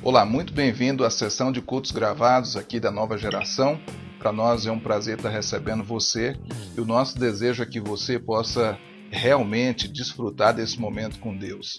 Olá, muito bem-vindo à sessão de cultos gravados aqui da nova geração. Para nós é um prazer estar recebendo você e o nosso desejo é que você possa realmente desfrutar desse momento com Deus.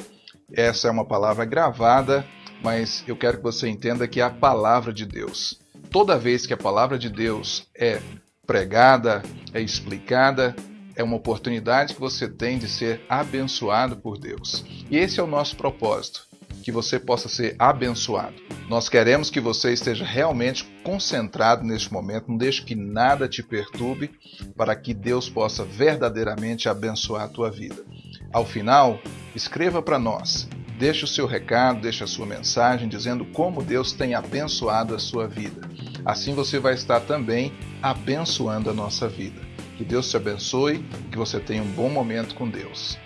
Essa é uma palavra gravada, mas eu quero que você entenda que é a palavra de Deus. Toda vez que a palavra de Deus é pregada, é explicada, é uma oportunidade que você tem de ser abençoado por Deus. E esse é o nosso propósito que você possa ser abençoado. Nós queremos que você esteja realmente concentrado neste momento, não deixe que nada te perturbe, para que Deus possa verdadeiramente abençoar a tua vida. Ao final, escreva para nós, deixe o seu recado, deixe a sua mensagem dizendo como Deus tem abençoado a sua vida. Assim você vai estar também abençoando a nossa vida. Que Deus te abençoe, que você tenha um bom momento com Deus.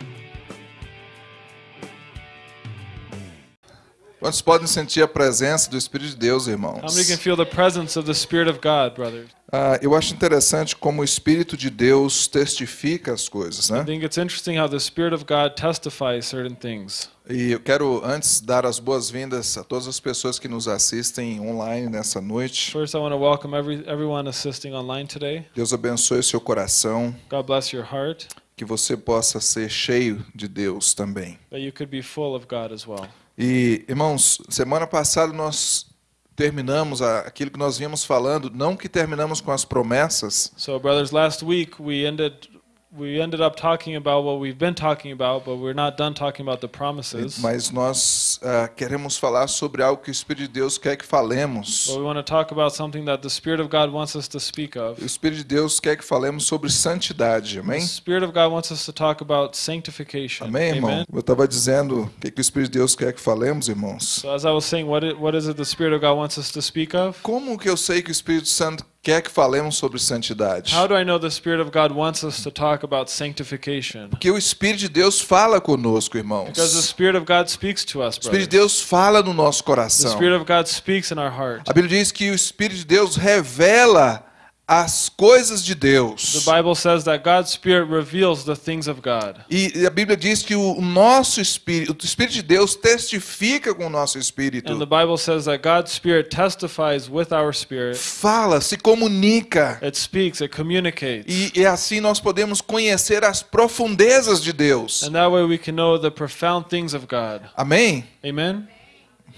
Quantos podem sentir a presença do Espírito de Deus, irmãos? How many can feel the presence of the Spirit of God, brothers? Ah, eu acho interessante como o Espírito de Deus testifica as coisas, I né? think it's interesting how the Spirit of God testifies certain things. E eu quero antes dar as boas-vindas a todas as pessoas que nos assistem online nessa noite. First, I want to welcome every, everyone assisting online today. Deus abençoe o seu coração, God bless your heart, que você possa ser cheio de Deus também. that you could be full of God as well. E, irmãos, semana passada nós terminamos aquilo que nós vínhamos falando, não que terminamos com as promessas, So, brothers, last week we ended we ended up talking about what we've been talking about, but we're not done talking about the promises. mas nós ah, queremos falar sobre algo que o Espírito de Deus quer que falemos. But we want to talk about something that the Spirit of God wants us to speak of. O Espírito de Deus quer que falemos sobre santidade, The amém? Spirit of God wants us to talk about sanctification. Amém, irmão? Amen. Eu estava dizendo o que, que o Espírito de Deus quer que falemos, irmãos. So, as I was saying, what it, what is it the Spirit of God wants us to speak of? Como que eu sei que o Espírito Santo quer que falemos sobre santidade? How do I know the Spirit of God wants us to talk about sanctification? Porque o Espírito de Deus fala conosco, irmãos. Because the Spirit of God speaks to us, O Espírito de Deus fala no nosso The coração. Spirit of God speaks in our heart. A Bíblia diz que o Espírito de Deus revela as coisas de The Deus. Bible says that God's Spirit reveals the things of God. E a Bíblia diz que o nosso espírito, o Espírito de Deus testifica com o nosso And the espírito. Bible says that God's Spirit testifies with our spirit. Fala, se comunica. It speaks, it communicates. E, e assim nós podemos conhecer as profundezas de Deus. And that way we can know the profound things of God. Amém? Amen?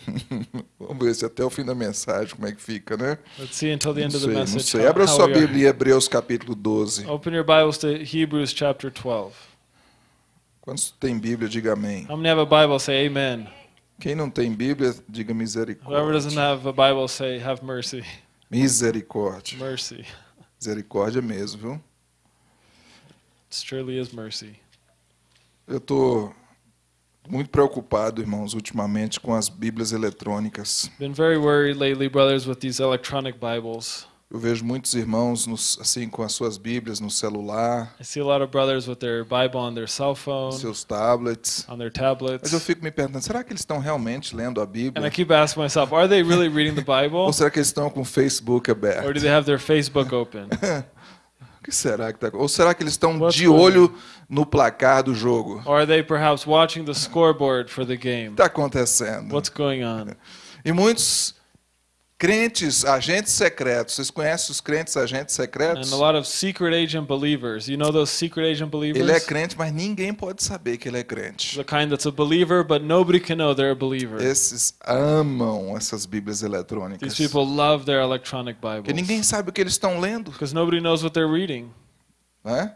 Vamos ver se até o fim da mensagem como é que fica, né? Let's see until the Não end of sei, the não message. sei. how- Abra sua. Bíblia Hebreus capítulo 12. Open your Bibles to Hebrews chapter 12. Quantos tem Bíblia, diga amém. How many have a Bible? Say amen. Quem não tem Bíblia, diga Whoever doesn't misericórdia. have a Bible, say have mercy. Misericórdia. Mercy. Misericórdia mesmo, viu? It surely is mercy. Eu estou muito preocupado, irmãos, ultimamente com as Bíblias eletrônicas. Been very worried lately, brothers, with these electronic Bibles. Eu vejo muitos irmãos nos- assim com as suas Bíblias no celular, I see a lot of brothers with their Bible on their cell phone, seus tablets. on their Mas eu tablets. fico me perguntando, será que eles estão realmente lendo a And I Bíblia? keep asking myself, are they really reading the Bible? Ou será que eles estão com o Facebook Or do aberto? they have their Facebook open? Que será que tá? Ou será que eles estão de olho no placar do jogo? O Or are they perhaps watching the scoreboard for the que game? está acontecendo? What's going on? E muitos crentes, agentes secretos, vocês conhecem os crentes agentes secretos? And a lot of secret agent believers. You know those secret agent believers? Ele é crente, mas ninguém pode saber que ele é crente. The kind that's a believer, but nobody can know they're a believer. Esses amam essas Bíblias These eletrônicas. people love their electronic Porque ninguém Bibles. sabe o que eles estão lendo. Because nobody knows what they're reading. Né?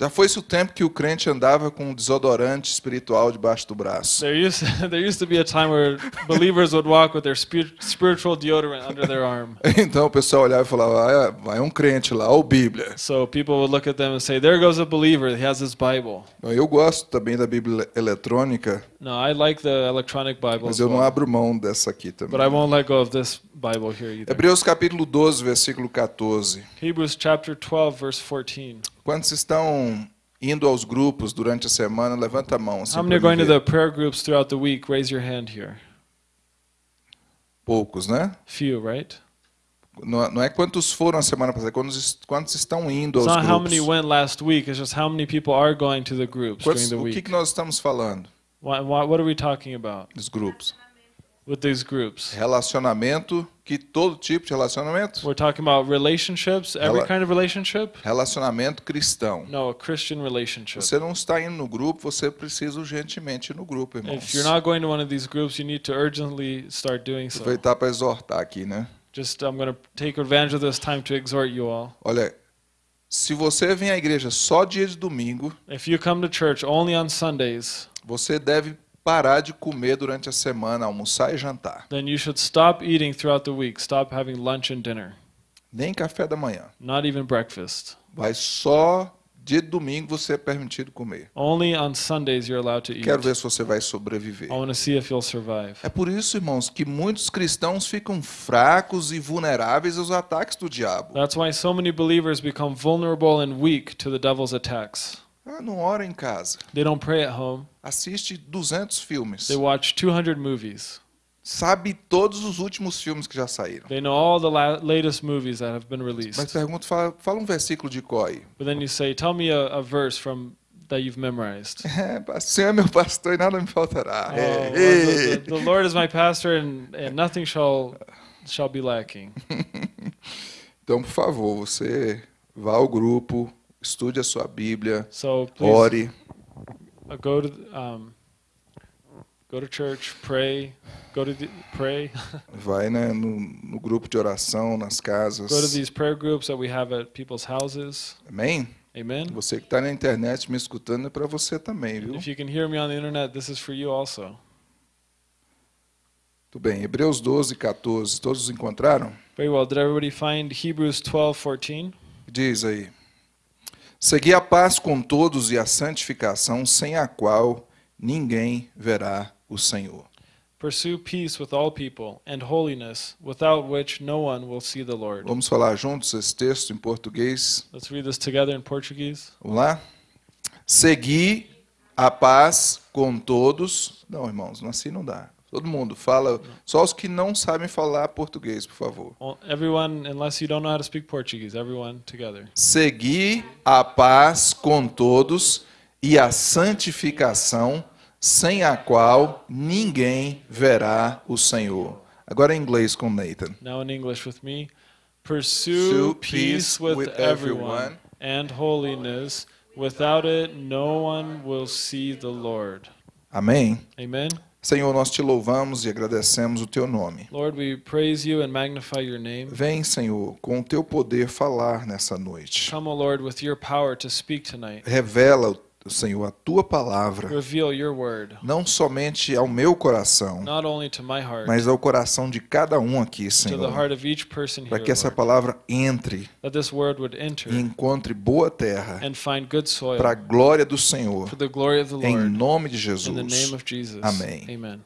Já foi-se o tempo que o crente andava com um desodorante espiritual debaixo do braço. There used there used to be a time where believers would walk with their spir- spiritual deodorant under their arm. Então o pessoal olhava e falava, ah, vai um crente lá, ou Bíblia. So people would look at them and say, "There goes a believer. He has his Bible." Eu gosto também da Bíblia eletrônica, No, I like the electronic Bible, mas as eu não abro mão dessa aqui também. but I won't let go of this Bible here either. Hebreus capítulo 12, versículo 14. Hebrews chapter 12, verse 14. Quantos estão indo aos grupos durante a semana? Levanta a mão. Assim, How many are going to the prayer groups throughout the week? Raise your hand here. Poucos, né? Few, right? Não não é quantos foram a semana passada, quantos, quantos estão indo aos It's not how grupos. many went last week. It's just how many people are going to the groups Quantos- during the o que, week. que nós estamos falando What, what, what are we talking about? dos grupos? with these groups. Relacionamento, que todo tipo de relacionamento? We're talking about relationships, every kind of relationship. Relacionamento cristão. No, a Christian relationship. Você não está indo no grupo, você precisa urgentemente ir no grupo, irmãos. If you're not going to one of these groups, you need to urgently start doing so. Aproveitar para exortar aqui, né? Just I'm going to take advantage of this time to exhort you all. Olha, se você vem à igreja só dia de domingo, If you come to church only on Sundays, você deve parar de comer durante a semana, almoçar e jantar. then you should stop eating throughout the week. Stop having lunch and dinner, Nem café da manhã. not even breakfast. Vai só de domingo você é permitido comer. Only on Sundays you're allowed to eat. Quero ver se você vai sobreviver. I want to see if you'll survive. É por isso, irmãos, que muitos cristãos ficam fracos e vulneráveis aos ataques do diabo. That's why so many believers become vulnerable and weak to the devil's attacks. Ah, não ora em casa. They don't pray at home. Assiste 200 filmes. They watch 200 movies. Sabe todos os últimos filmes que já saíram. They know all the la- latest movies that have been Mas released. pergunta, fala, fala um versículo de aí. But then you say, "Tell me a, a verse from that you've memorized." É, Senhor é meu pastor e nada me faltará. Oh, É, é. the, the, the Lord is my pastor, and, and nothing shall shall be lacking. Então, por favor, você vá ao grupo, estude a sua Bíblia, So please ore. uh, go to um, go to church, pray, go to the, pray, Vai né, no, no grupo de oração, nas casas. go to these prayer groups that we have at people's houses. Amém? Amen. Você que está na internet me escutando é para você também, viu? If you can hear me on the internet, this is for you also. Tudo bem. Hebreus 12, 14. Todos encontraram? Very well. Did everybody find Hebrews 12:14? Diz aí. Segui a paz com todos e a santificação, sem a qual ninguém verá o Senhor. Pursue peace with all people and holiness, without which no one will see the Lord. Vamos falar juntos esse texto em português? Let's read this together in Portuguese. Vamos lá? Segui a paz com todos. Não, irmãos, assim não dá. Todo mundo fala, só os que não sabem falar português, por favor. Well, everyone, unless you don't know how to speak Portuguese, everyone together. Segui a paz com todos e a santificação, sem a qual ninguém verá o Senhor. Agora em inglês com Nathan. Now in English with me. Pursue Pursue peace with with everyone everyone. and holiness. Without it, no one will see the Lord. Amém? Amen. Senhor, nós te louvamos e agradecemos o teu nome. Lord, we praise you and magnify your name. Vem, Senhor, com o teu poder falar nessa noite. Come, O Lord, with your power to speak tonight. Revela, Senhor, a tua palavra, não somente ao meu coração, heart, mas ao coração de cada um aqui, Senhor, para que essa palavra entre e encontre boa terra para a glória do Senhor, em nome de Jesus. Amém. Amen.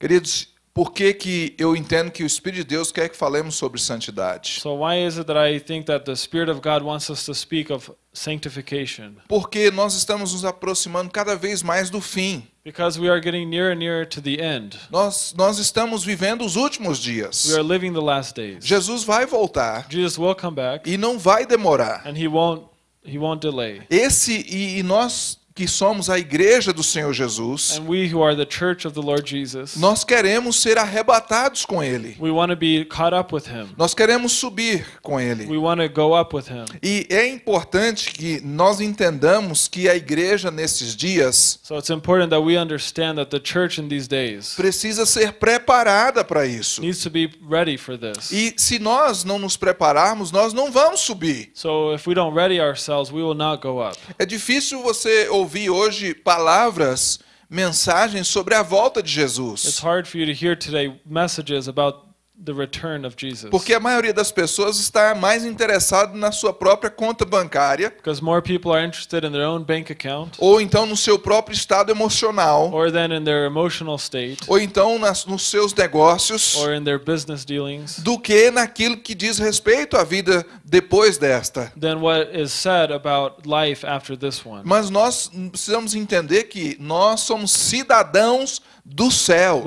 Queridos, por que, que eu entendo que o Espírito de Deus quer que falemos sobre santidade? So why is it that I think that the Spirit of God wants us to speak of sanctification? Porque nós estamos nos aproximando cada vez mais do fim. Because we are getting nearer and nearer to the end. Nós, nós estamos vivendo os últimos dias. We are living the last days. Jesus vai voltar Jesus will come back e não vai demorar. and he won't he won't delay. Esse e, e nós que somos a igreja do Senhor Jesus, And we who are the church of the Lord Jesus, nós queremos ser arrebatados com ele. we want to be caught up with him. Nós queremos subir com ele. want to go up with him. E é importante que nós entendamos que a igreja nesses dias So it's important that we understand that the church in these days precisa ser preparada para isso. needs to be ready for this. E se nós não nos prepararmos, nós não vamos subir. So if we don't ready ourselves, we will not go up. É difícil você ouvir hoje palavras, mensagens sobre a volta de It's Jesus. hard for you to hear today messages about the return of Jesus. Porque a maioria das pessoas está mais interessado na sua própria conta bancária Because more people are interested in their own bank account ou então no seu próprio estado emocional or than in their emotional state ou então nas, nos seus negócios or in their business dealings do que naquilo que diz respeito à vida depois desta. than what is said about life after this one. Mas nós precisamos entender que nós somos cidadãos dos céus.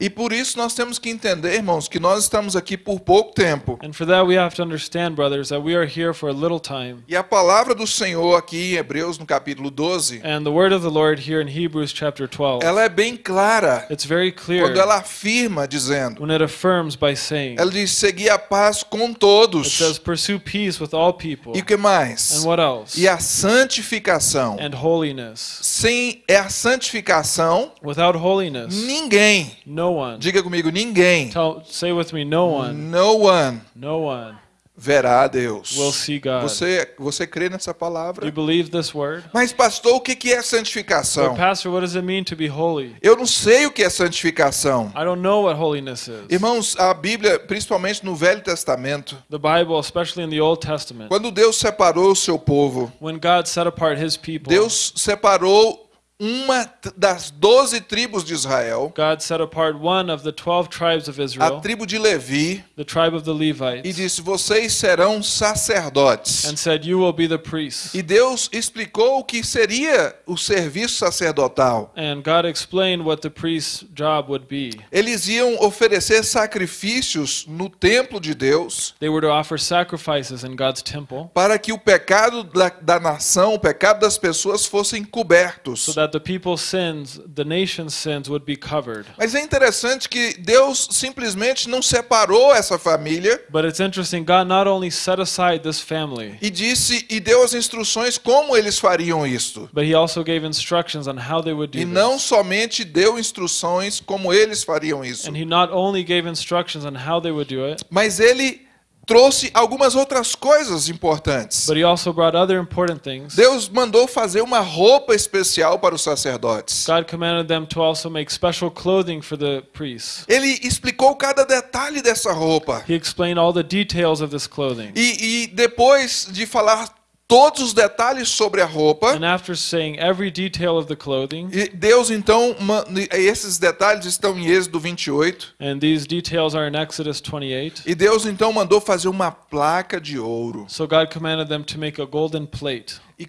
E por isso nós temos que entender, irmãos, que nós estamos aqui por pouco tempo. E a palavra do Senhor aqui em Hebreus, no capítulo 12, And the word of the Lord here in Hebrews chapter 12, ela é bem clara it's very clear quando ela afirma, dizendo: when it affirms by saying, ela diz, seguir a paz com it todos. says, pursue peace with all people. E o que mais? And what else? E a santificação. Sem é a santificação, Without holiness, ninguém, no one. diga comigo, ninguém, Tell, say with me, no one, no one no one verá a Deus. will see God. Você, você crê nessa Do you palavra? believe this word? Mas, pastor, o que é But santificação? pastor, what does it mean to be holy? Eu não sei o que é santificação. I don't know what holiness is. Irmãos, a Bíblia, principalmente no Velho Testamento, The Bible, especially in the Old Testament, quando Deus separou o seu povo, when God set apart his people, Deus separou uma das doze tribos de Israel, God set apart one of the 12 tribes of a Israel, tribo de Levi, the tribe of the e Levites, disse: Vocês serão sacerdotes. and said, You will be the priests. E Deus explicou o que seria o serviço sacerdotal. And God explained what the priest's job would be. Eles iam oferecer sacrifícios no templo de Deus They were to offer sacrifices in God's temple para que o pecado da, da nação, o pecado das pessoas fossem cobertos. so sins, the nation's sins, would be covered. Mas é interessante que Deus simplesmente não separou essa família But it's interesting, God not only set aside this family, e disse e deu as instruções como eles fariam isto. but He also gave instructions on how they would E do não this. somente deu instruções como eles fariam isso, And He not only gave instructions on how they would do it, mas ele trouxe algumas outras coisas importantes. but He also brought other important things. Deus mandou fazer uma roupa especial para os sacerdotes. God commanded them to also make special clothing for the priests. Ele explicou cada detalhe dessa roupa. He explained all the details of this clothing. E, e depois de falar todos os detalhes sobre a roupa, And after saying every detail of the clothing, e Deus então, esses detalhes estão em Êxodo 28, and these details are in Exodus 28, e Deus então mandou fazer uma placa de ouro. So God commanded them to make a golden plate. E,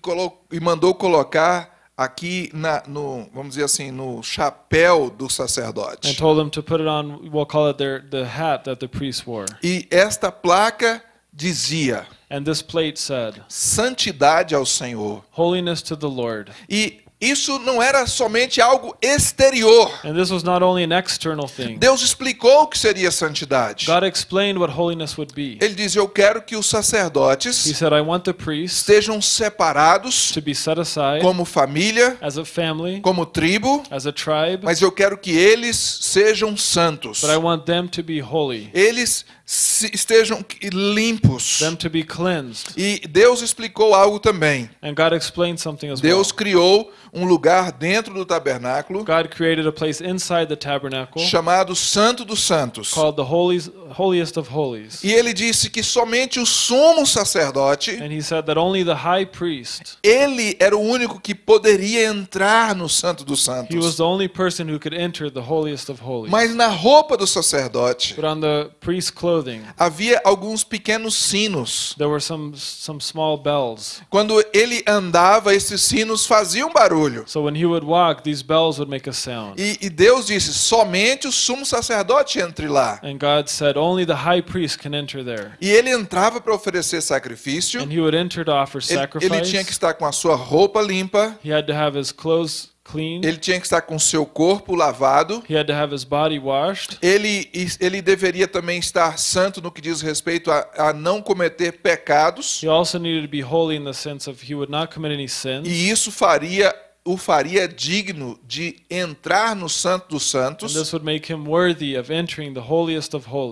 e mandou colocar aqui na, no, vamos dizer assim, no chapéu do and sacerdote. told them to put it on, we'll call it their, the hat that the priests wore. E esta placa dizia: And this plate said, santidade ao Senhor. Holiness to the Lord. E isso não era somente algo exterior. And this was not only an external thing. Deus explicou o que seria santidade. God explained what holiness would be. Ele diz: Eu quero que os He sacerdotes said, I want the priests estejam separados to be set aside como família, as a family, como tribo, as a tribe, mas eu quero que eles sejam santos. but I want them to be holy, Eles estejam limpos. them to be cleansed. E Deus explicou algo também. And God explained something as well. Deus criou um lugar dentro do tabernáculo God created a place inside the tabernacle chamado Santo dos Santos. called the holies, holiest of holies. E ele disse que somente o sumo sacerdote, And he said that only the high priest, ele era o único que poderia entrar no Santo dos he was Santos. the only person who could enter the holiest of holies. Mas na roupa do sacerdote But on the priest's clothing, havia alguns pequenos sinos. there were some some small bells. Quando ele andava, esses sinos faziam barulho. So when he would walk, these bells would make a sound. E, e Deus disse: somente o sumo sacerdote entre lá. And God said only the high priest can enter there. E ele entrava para oferecer sacrifício. And he would enter to offer Ele, ele tinha que sacrifice. estar com a sua roupa limpa. He had to have his clothes clean. Ele tinha que estar com seu corpo lavado. He had to have his body washed. Ele, ele deveria também estar santo no que diz respeito a, a não cometer pecados. He also needed to be holy in the sense of he would not commit any sins. E isso faria o faria digno de entrar no Santo dos Santos,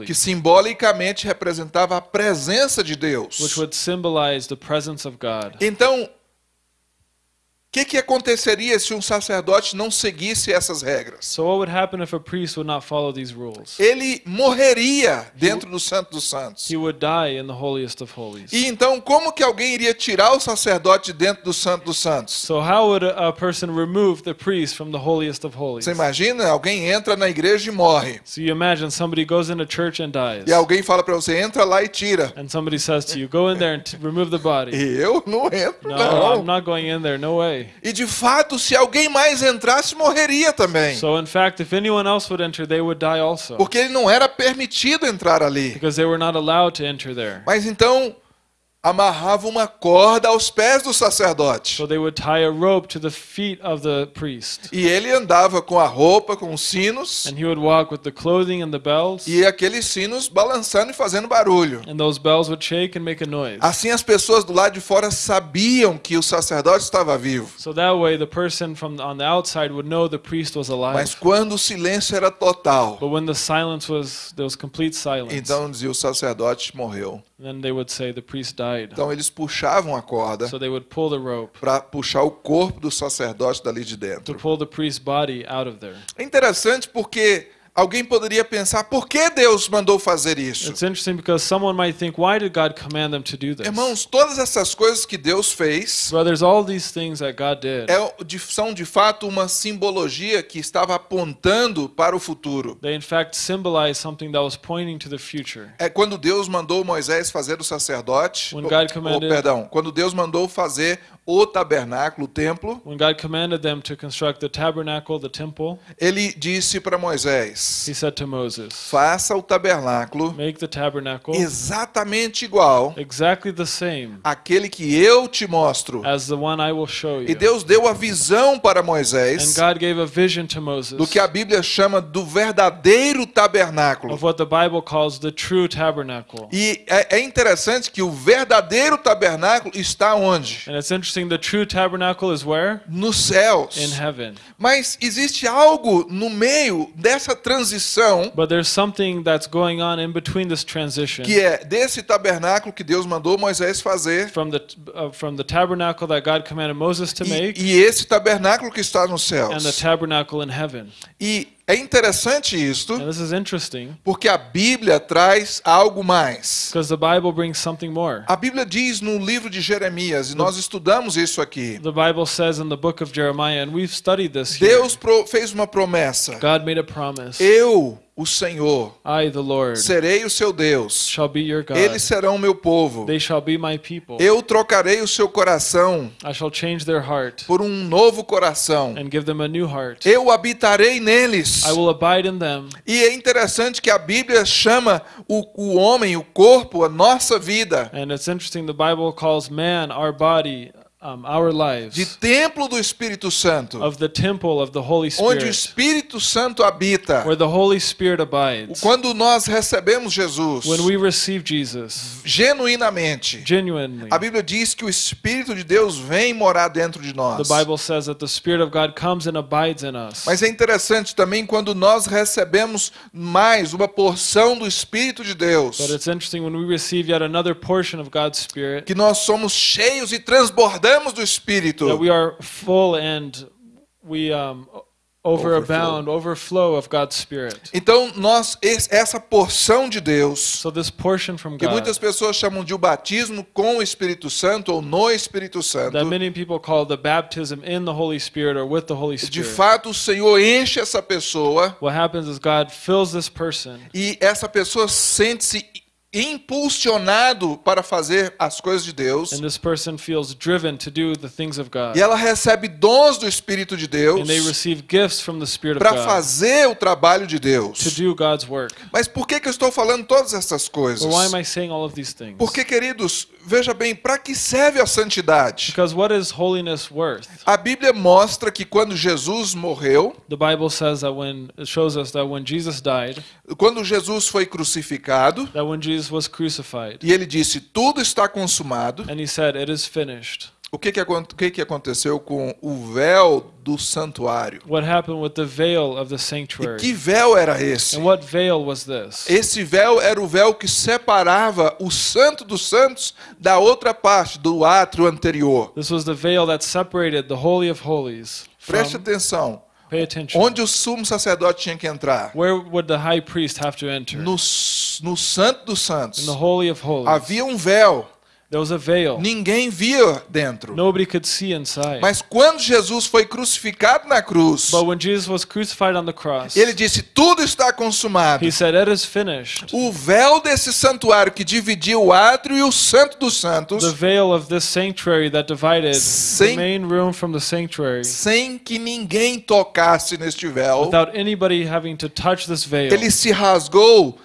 que simbolicamente representava a presença de Deus. Então, que, que aconteceria se um sacerdote não seguisse essas regras? So what would happen if a priest would not follow these rules? Ele morreria dentro do Santo dos Santos. He would die in the holiest of holies. E então, como que alguém iria tirar o sacerdote de dentro do Santo dos Santos? So how would a, person remove the priest from the holiest of holies? Você imagina? Alguém entra na igreja e morre. So you imagine somebody goes into church and dies. E alguém fala para você, entra lá e tira. And somebody says to you, go in there and remove the body. E eu não entro, No, não. I'm not going in there. No way. E de fato, se alguém mais entrasse, morreria também. So, in fact, if anyone else would enter, they would die also. Porque ele não era permitido entrar ali. Because they were not allowed to enter there. Mas então amarrava uma corda aos pés do sacerdote. So they would tie a rope to the feet of the priest. E ele andava com a roupa, com os sinos, And he would walk with the clothing and the bells. e aqueles sinos balançando e fazendo barulho. And those bells would shake and make a noise. Assim as pessoas do lado de fora sabiam que o sacerdote estava vivo. So that way, the person from on the outside would know the priest was Mas quando o silêncio era total, But when the silence was, então dizia o sacerdote morreu. Then they would say the priest died. Então eles puxavam a corda So para puxar o corpo do sacerdote dali de dentro. É interessante porque alguém poderia pensar, por que Deus mandou fazer isso? It's interesting because someone might think, why did God command them to do this? Irmãos, todas essas coisas que Deus fez Brothers, all these things that God did, é, são de fato uma simbologia que estava apontando para o futuro. they in fact symbolize something that was pointing to the future. É quando Deus mandou Moisés fazer o sacerdote, When ou- God commanded- perdão, quando Deus mandou fazer o tabernáculo, o templo, When God commanded them to construct the tabernacle, the temple, ele disse para Moisés: he said to Moses, faça o tabernáculo Make the tabernacle exatamente igual exactly the same àquele que eu te mostro. as the one I will show E you. Deus deu a visão para And Moisés God gave a vision to Moses do que a Bíblia chama do verdadeiro tabernáculo. of what the Bible calls the true tabernacle. E é, é interessante que o verdadeiro tabernáculo está onde? And it's interesting, the true tabernacle is where? Nos céus. In heaven. Mas existe algo no meio dessa transição But there's something that's going on in between this transition que é desse tabernáculo que Deus mandou Moisés fazer from the uh, from the tabernacle that God commanded Moses to e, make e esse tabernáculo que está nos and the céus. tabernacle in heaven. E é interessante isto porque a Bíblia traz algo mais. because the Bible brings something more. A Bíblia diz no livro de Jeremias, e nós estudamos isso aqui. The Bible says in the book of Jeremiah, and we've studied this here. Deus fez uma promessa. Eu, o Senhor, I, the Lord, serei o seu Deus. shall be your God. Eles serão meu povo. They shall be my people. Eu trocarei o seu coração I shall change their heart por um novo coração. and give them a new heart. Eu habitarei neles. I will abide in them. E é interessante que a Bíblia chama o, o homem, o corpo, a nossa vida, And it's interesting, the Bible calls man, our body, um, our de lives, templo do Espírito Santo, of the temple of the Holy onde o Spirit, Espírito Santo habita. where the Holy Spirit abides. Quando nós recebemos Jesus When we receive Jesus, genuinamente, genuinely, a Bíblia diz que o Espírito de Deus vem morar dentro de the nós. Bible says that the Spirit of God comes and abides in us. Mas é interessante também quando nós recebemos mais uma porção do Espírito de Deus, But it's interesting when we receive yet another portion of God's Spirit que nós somos cheios e transbordamos do Espírito. that we are full and we um, overabound, overflow of God's Spirit. Então, nós es- essa porção de Deus, So this portion from que God muitas pessoas chamam de o batismo com o Espírito Santo ou no Espírito Santo, that many people call the baptism in the Holy Spirit or with the Holy de Spirit. fato o Senhor enche essa pessoa What happens is God fills this person e essa pessoa sente-se impulsionado para fazer as coisas de Deus and this person feels driven to do the things of God. e ela recebe dons do Espírito de Deus para fazer o trabalho de Deus. Mas por que, que eu estou falando todas essas coisas? Porque, queridos, veja bem, para que serve a santidade? Because what is holiness worth? A Bíblia mostra que quando Jesus morreu, The Bible says that when it shows us that when Jesus died, quando Jesus foi crucificado, that when Jesus was crucified, e ele disse: Tudo está consumado. and he said, It is finished. O que, que, o que, que aconteceu com o véu do santuário? What happened with the veil of the E sanctuary? que véu era esse? And what veil was this? Esse véu era o véu que separava o Santo dos Santos da outra parte, do átrio anterior. This was the veil that separated the Holy of Holies Preste from. atenção. Pay attention. Onde o sumo sacerdote tinha que entrar? Where would the high priest have to enter? No, no Santo dos In Santos. the Holy of Holies. Havia um véu. There was a veil. Ninguém via dentro. Nobody could see inside. Mas quando Jesus foi crucificado na cruz, But when Jesus was crucified on the cross, ele disse: Tudo está consumado. he said, It is finished. O véu desse santuário que dividia o átrio e o santo dos santos, The veil of this sanctuary that divided the Sem- main room from the sanctuary, sem que ninguém tocasse neste véu, without anybody having to touch this veil, ele se rasgou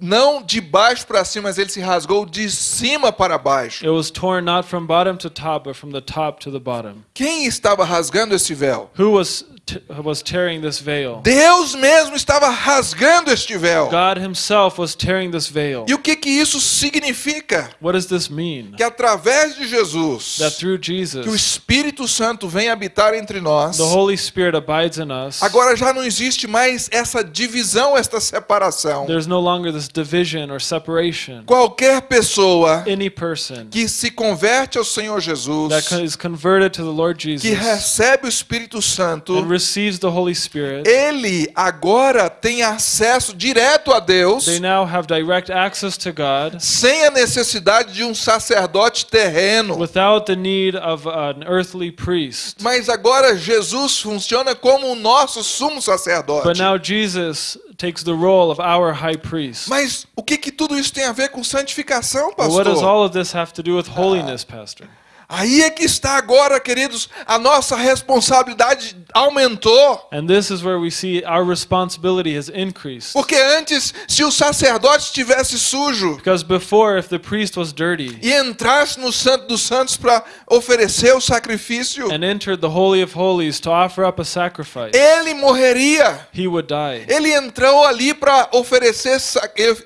não de baixo para cima, mas ele se rasgou de cima para baixo. it was torn not from bottom to top, but from the top to the bottom. Quem estava rasgando esse véu? Who was was tearing this veil? Deus mesmo estava rasgando este véu. God Himself was tearing this veil. E o que que isso significa? What does this mean? Que através de Jesus, That through que o Jesus, Espírito Santo vem habitar entre nós. the Holy Spirit abides in us. Agora já não existe mais essa divisão, esta separação. There's no longer this division or separation. Qualquer pessoa Any person que se converte ao Senhor Jesus, that is converted to the Lord que Jesus recebe o Espírito Santo, and receives the Holy Spirit, ele agora tem acesso direto a Deus, they now have direct access to God sem a necessidade de um sacerdote terreno. without the need of an earthly priest. Mas agora Jesus funciona como o nosso sumo sacerdote. But now Jesus takes the role of our high priest. Mas o que, que tudo isso tem a ver com santificação, But what does pastor? all of this have to do with holiness, Pastor? Aí é que está agora, queridos, a nossa responsabilidade aumentou. And this is where we see our responsibility has increased. Porque antes, se o sacerdote estivesse sujo Because before, if the priest was dirty e entrasse no Santo dos Santos para oferecer o sacrifício, and entered the Holy of Holies to offer up a sacrifice, ele morreria. he would die. Ele entrou ali para oferecer,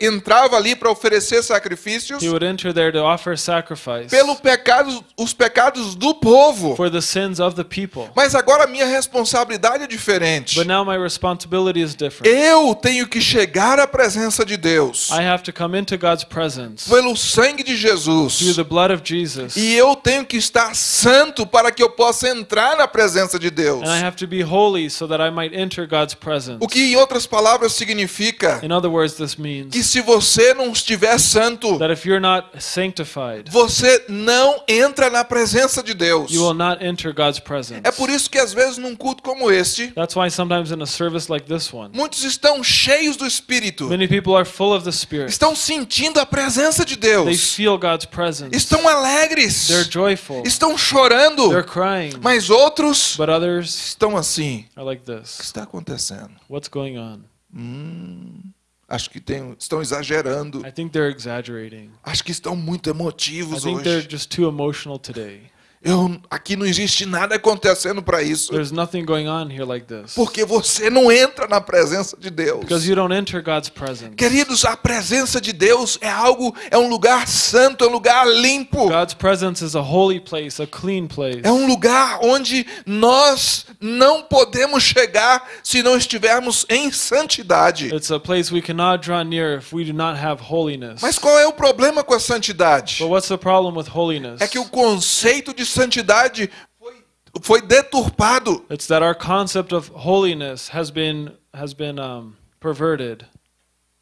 entrava ali para oferecer sacrifícios He would enter there to offer sacrifice pelo pecado, os pecados do povo. for the sins of the people. Mas agora a minha responsabilidade é diferente. But now my responsibility is different. Eu tenho que chegar à presença de Deus I have to come into God's presence pelo sangue de through Jesus. the blood of Jesus. E eu tenho que estar santo para que eu possa entrar na presença de Deus. And I have to be holy so that I might enter God's presence. O que em outras palavras significa In other words, this means que se você não estiver santo, that if you're not sanctified, você não entra na presença de Deus. you will not enter God's presence. É por isso que às vezes num culto como este, That's why sometimes in a service like this one, muitos estão cheios do Espírito, many people are full of the Spirit. estão sentindo a presença de They Deus, feel God's presence. estão alegres, They're joyful. estão chorando, They're crying. mas outros But others estão assim. are like O que this. está acontecendo? What's going on? Acho que tem, estão exagerando. I think they're exaggerating. Acho que estão muito emotivos hoje. Eu, aqui não existe nada acontecendo para isso. There's nothing going on here like this. Porque você não entra na presença de Deus. Because you don't enter God's presence. Queridos, a presença de Deus é algo, é um lugar santo, é um lugar limpo. God's presence is a holy place, a clean place. É um lugar onde nós não podemos chegar se não estivermos em santidade. It's a place we cannot draw near if we do not have holiness. Mas qual é o problema com a santidade? But what's the problem with holiness? É que o conceito de santidade foi, foi deturpado. It's that our concept of holiness has been has been um, perverted.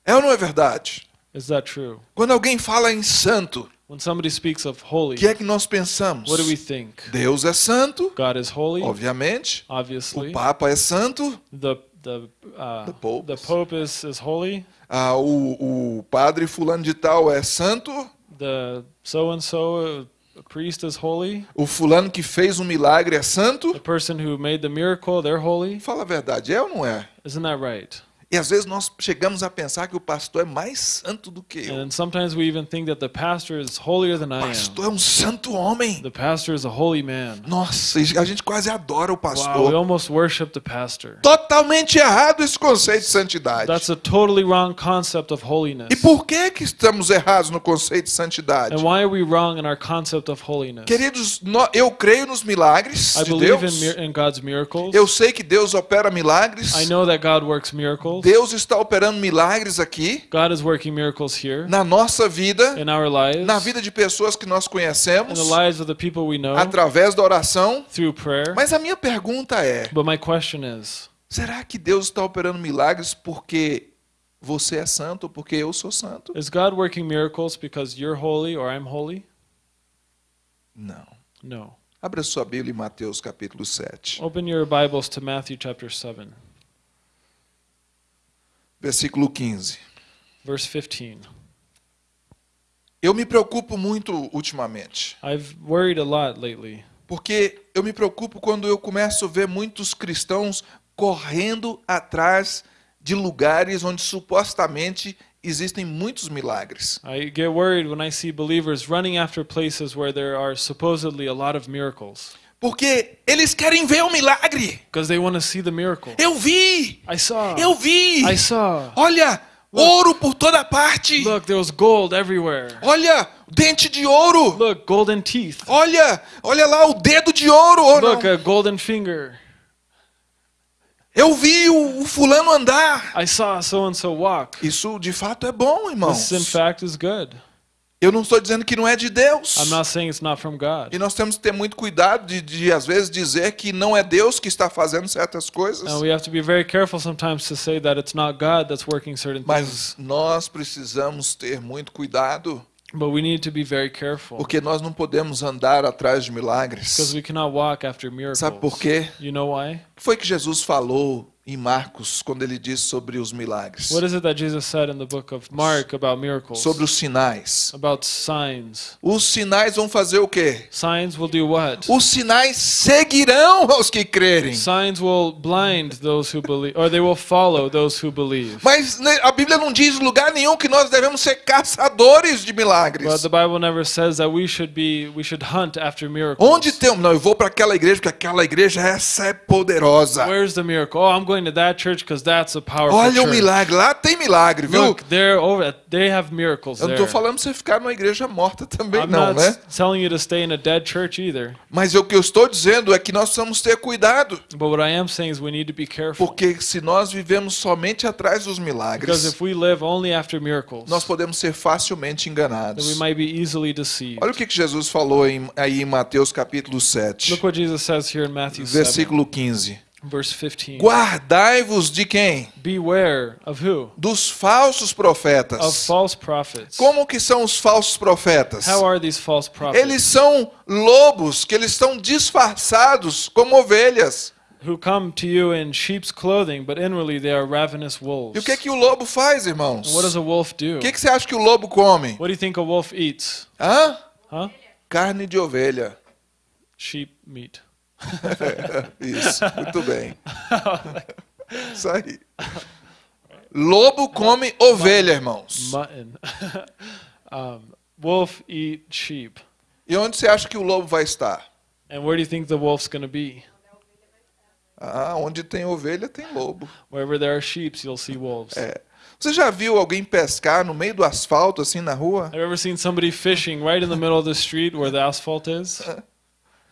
É ou não é verdade? Is that true? Quando alguém fala em santo, When somebody speaks of o holy, que é que nós pensamos? what do we think? Deus é santo, God is holy, obviamente. O obviously. Papa é santo, The the uh, The Pope. the Pope is is holy. ah, o, o padre fulano de tal é santo, The so and so priest is holy. o fulano que fez um milagre é santo. The person who made the miracle, they're holy. Fala a verdade, é ou não é? Isn't that right? E às vezes nós chegamos a pensar que o pastor é mais santo do que eu. And sometimes we even think that the pastor is holier than O I am. pastor é um santo homem. The pastor is a holy man. Nossa, a gente quase adora o Wow, we pastor. almost worship the pastor. Totalmente errado esse conceito de santidade. That's a totally wrong concept of holiness. E por que que estamos errados no conceito de santidade? And why are we wrong in our concept of holiness? Queridos, eu creio nos milagres I de believe in, Deus. mir- in God's miracles. Eu sei que Deus opera milagres. I know that God works miracles. Deus está operando milagres aqui God is working miracles here na nossa vida, in our lives, na vida de pessoas que nós in conhecemos, the lives of the people we know através da oração. through prayer. Mas a minha pergunta é: But my question is, será que Deus está operando milagres porque você é santo ou porque eu sou santo? is God working miracles because you're holy or I'm holy? Não. No. Abra sua Bíblia em Mateus capítulo 7, Open your Bibles to Matthew chapter 7, versículo 15. verse 15. Eu me preocupo muito ultimamente, I've worried a lot lately porque eu me preocupo quando eu começo a ver muitos cristãos correndo atrás de lugares onde supostamente existem muitos milagres. I get worried when I see believers running after places where there are supposedly a lot of miracles Porque eles querem ver o milagre. because they want to see the miracle. Eu vi! Eu vi! Olha, ouro por toda parte. Look, there was gold everywhere. Olha, dente de ouro. Look, golden teeth. Olha, olha lá o dedo de ouro. Oh, Look, não. a golden finger. Eu vi o, o fulano andar. I saw so and so walk. Isso de fato é bom, irmãos. This, in fact, is good. Eu não estou dizendo que não é de Deus. I'm not saying it's not from God. E nós temos que ter muito cuidado de, de, às vezes, dizer que não é Deus que está fazendo certas coisas. And we have to be very careful sometimes to say that it's not God that's working certain things. Mas nós precisamos ter muito cuidado, But we need to be very careful porque nós não podemos andar atrás de because milagres. we cannot walk after miracles. Sabe por quê? You know why? Foi que Jesus falou em Marcos quando ele disse sobre os milagres? What is it that Jesus said in the book of Mark about miracles? Sobre os sinais. About signs. Os sinais vão fazer o quê? Signs will do what? Os sinais seguirão aos que crerem. Signs will blind those who believe, or they will follow those who believe. Mas né, a Bíblia não diz lugar nenhum que nós devemos ser caçadores de But milagres. the Bible never says that we should be, we should hunt after miracles. Onde tem? Não, eu vou para aquela igreja porque aquela igreja essa é poderosa. Where's the miracle? Oh, I'm going to that church because that's a powerful Olha o milagre, lá tem milagre, viu? Look, they're over. They have miracles Eu não estou falando para você ficar numa igreja morta também, I'm não, not né? telling you to stay in a dead church either. Mas o que eu estou dizendo é que nós precisamos ter cuidado, But what I am saying is we need to be careful. porque se nós vivemos somente atrás dos Because milagres, if we live only after miracles, nós podemos ser facilmente then we enganados. might be easily deceived. Olha o que Jesus falou em- aí em Mateus capítulo 7, Look what Jesus says here in Matthew 7, versículo 15. Verse 15. Guardai-vos de quem? Beware of who? Dos falsos Of profetas. false prophets. Como que são os falsos profetas? How are these false prophets? Eles são lobos que eles estão disfarçados como ovelhas. Who come to you in sheep's clothing, but inwardly they are ravenous wolves. E o que que o lobo faz, irmãos? And what does a wolf do? O que que você acha que o lobo come? What do you think a wolf eats? Hã? Huh? Carne de ovelha. Sheep meat. Isso, muito bem. Isso aí. Lobo come ovelha, irmãos. Mutton. um, wolf eat sheep. E onde você acha que o lobo vai estar? And where do you think the wolf's going to be? Ah, onde tem ovelha tem lobo. Wherever there are sheep, you'll see wolves. É. Você já viu alguém pescar no meio do asfalto assim na rua? Have you ever seen somebody fishing right in the middle of the street where the asphalt is?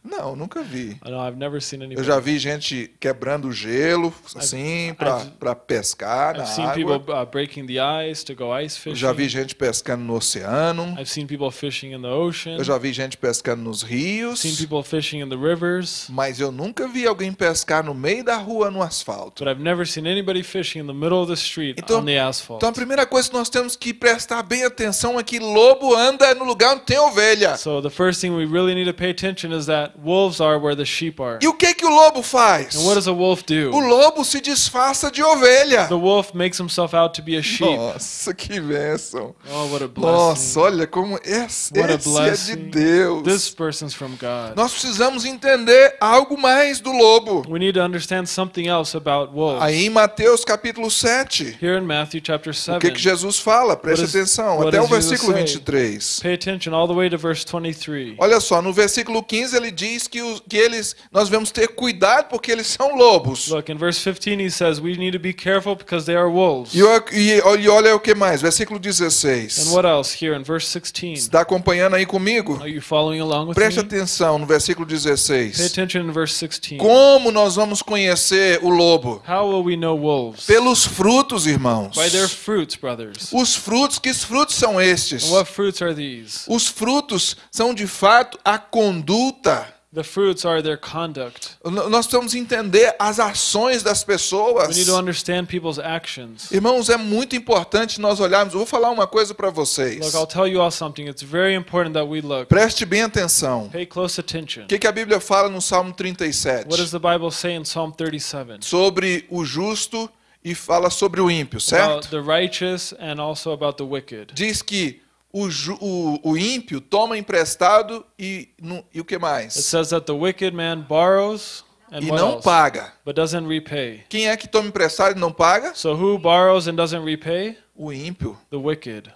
Não, nunca vi. I've never seen Eu anybody. já vi gente quebrando gelo assim para I've- pescar na I've seen água. people uh, breaking the ice to go ice Eu fishing. já vi gente pescando no oceano. I've seen people fishing in the ocean. Eu já vi gente pescando nos rios. seen people fishing in the rivers. Mas eu nunca vi alguém pescar no meio da rua no asfalto. But I've never seen anybody fishing in the middle of the street Então- on the asphalt. Então a primeira coisa que nós temos que prestar bem atenção é que lobo anda no lugar onde tem ovelha. So the first thing we really need to pay attention is that wolves are where the sheep are. E o que que o lobo faz? And what does a wolf O do? lobo se disfarça de ovelha. The wolf makes himself out to be a sheep. Nossa, que bênção. Oh, what a blessing. Nossa, olha como esse, esse é de. Deus. This person's from God. Nós precisamos entender algo mais do lobo. We need to understand something else about wolves. Aí em Mateus capítulo 7, Here in Matthew chapter o 7, que, que Jesus fala? Preste atenção, até o versículo say? 23. pay attention all the way to verse 23. Olha só, no versículo 15 ele diz que, os, que eles, nós devemos ter cuidado porque eles são lobos. Look, in verse 15 he says, we need to be careful because they are wolves. E, e- e olha o que mais, versículo And 16. what else here in verse 16? Está acompanhando aí comigo? Are you following along with Preste me? atenção no versículo Pay 16. attention in verse 16. Como nós vamos conhecer o lobo? How will we know wolves? Pelos frutos, irmãos. By their fruits, brothers. Os frutos, que frutos são estes? And what fruits are these? Os frutos são de fato a conduta The fruits are their conduct. Nós precisamos entender as ações das pessoas. We need to understand people's actions. Irmãos, é muito importante nós olharmos. Eu vou falar uma coisa para vocês. Look, I'll tell you all something. It's very important that we look. Preste bem atenção. Pay close attention. O que, que a Bíblia fala no Salmo 37? What does the Bible say in Psalm 37? Sobre o justo e fala sobre o ímpio, About certo? the righteous and also about the wicked. Diz que o, o, o ímpio toma emprestado e, nu- e o que It mais? says that the wicked man borrows and E não else? paga. But doesn't repay. Quem é que toma emprestado e não paga? So who borrows and doesn't repay? O ímpio. The wicked.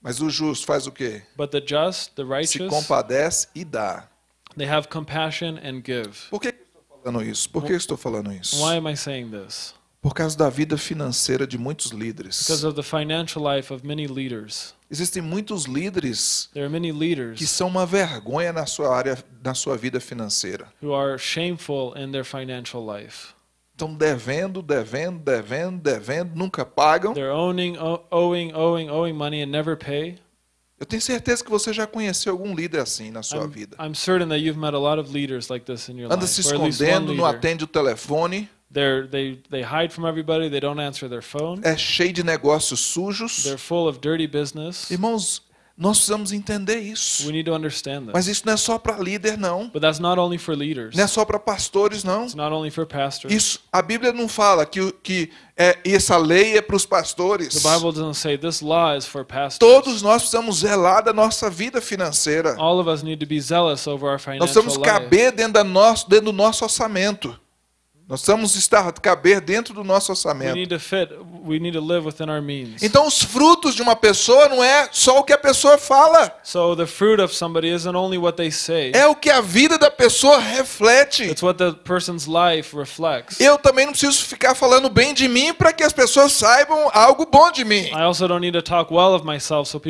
Mas o justo faz o quê? But the just, the Se righteous, compadece e dá. they have compassion and give. Por que estou falando isso? Por que estou falando isso? Why am I saying this? Por causa da vida financeira de muitos líderes. Because of the financial life of many leaders. Existem muitos líderes There are many que leaders são uma vergonha na sua área, na sua vida financeira. who are shameful in their financial life. Estão devendo, devendo, devendo, devendo, nunca pagam. They're owning, owing, owing, owing money and never pay. Eu tenho certeza que você já conheceu algum líder assim na sua I'm, vida. I'm certain that you've met a lot of leaders like this in your Anda life. se escondendo, não atende o telefone, They're, they, they hide from everybody. They don't answer their phone. é cheio de negócios sujos. They're full of dirty business. Irmãos, nós precisamos entender isso. We need to understand Mas isso não é só para líder, não. But that's not only for leaders. Não é só para pastores, não. It's not only for pastors. Isso, a Bíblia não fala que, que é, essa lei é para os pastores. The Bible doesn't say this law is for pastors. Todos nós precisamos zelar da nossa vida financeira. All of us need to be zealous over our Nós precisamos caber dentro, da nosso, dentro do nosso orçamento. Nós precisamos estar caber dentro do nosso orçamento. fit. Então, os frutos de uma pessoa não é só o que a pessoa fala, So the fruit of somebody isn't only what they say. é o que a vida da pessoa reflete. It's what the person's life reflects. Eu também não preciso ficar falando bem de mim para que as pessoas saibam algo bom de mim. Well myself so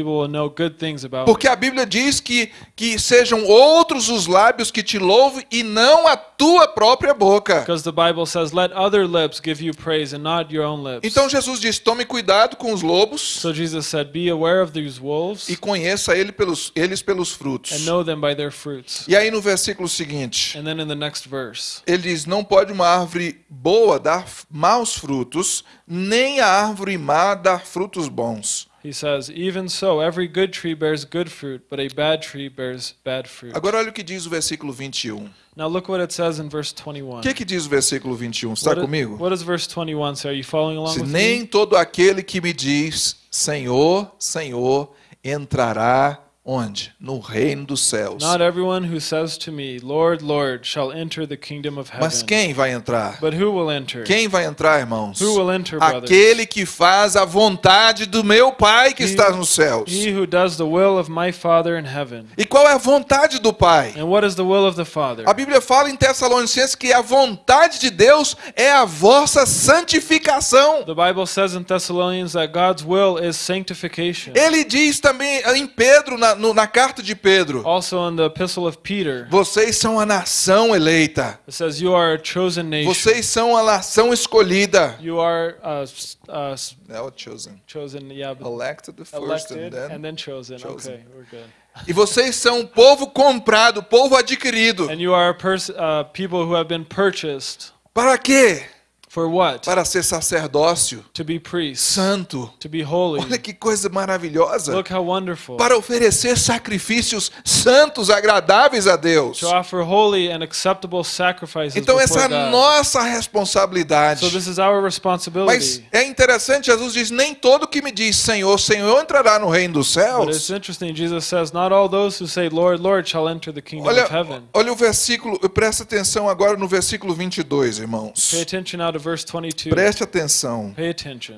Porque a Bíblia diz que, que sejam outros os lábios que te louvem e não a tua própria boca. Because the Bible says, "Let other lips give you praise, and not your own lips." Então Jesus diz: tome cuidado com os lobos so Jesus said, "Be aware of these wolves, e conheça ele pelos, eles pelos frutos. and know them by their fruits." E aí no versículo seguinte, And then in the next verse, ele diz: não pode uma árvore boa dar maus frutos, nem a árvore má dar frutos bons. he says, "Even so, every good tree bears good fruit, but a bad tree bears bad fruit." Agora olha o que diz o versículo 21. Now look what it says in verse 21. O que, que diz o versículo 21? Está What, comigo? what does verse 21 say? Are you following along Se with nem me? todo aquele que me diz Senhor, Senhor, entrará onde? No reino dos céus. Not everyone who says to me, Lord, Lord, shall enter the kingdom of heaven. Mas quem vai entrar? But who will enter? Quem vai entrar, irmãos? Who will enter, brothers? Aquele que faz a vontade do meu Pai que está nos céus. He who does the will of my Father in heaven. E qual é a vontade do Pai? And what is the will of the Father? A Bíblia fala em Tessalonicenses que a vontade de Deus é a vossa santificação. The Bible says in Thessalonians that God's will is sanctification. Ele diz também em Pedro, na, no- na carta de Pedro, Also in the epistle of Peter, vocês são a nação eleita. it says, You are a chosen nation. Vocês são a nação escolhida. You are uh, uh, Não, chosen. chosen, yeah, Elected first elected and then. and then chosen. chosen. Okay, we're good. E vocês são um povo comprado, povo adquirido. And you are uh, people who have been purchased. Para quê? For what? Para ser sacerdócio To be priests. santo. To be holy. Olha que coisa maravilhosa. Look how wonderful. Para oferecer sacrifícios santos, agradáveis a Deus. To offer holy and acceptable sacrifices Então essa é nossa responsabilidade. So this is our Mas responsibility. é interessante, Jesus diz: nem todo que me diz Senhor, Senhor entrará no reino dos But it's céus. interesting, Jesus says, Not all those who say, Lord, Lord, shall enter the kingdom Olha, of heaven. olha o versículo, presta atenção agora no versículo 22, irmãos. Pay attention now to verse 22. Preste atenção.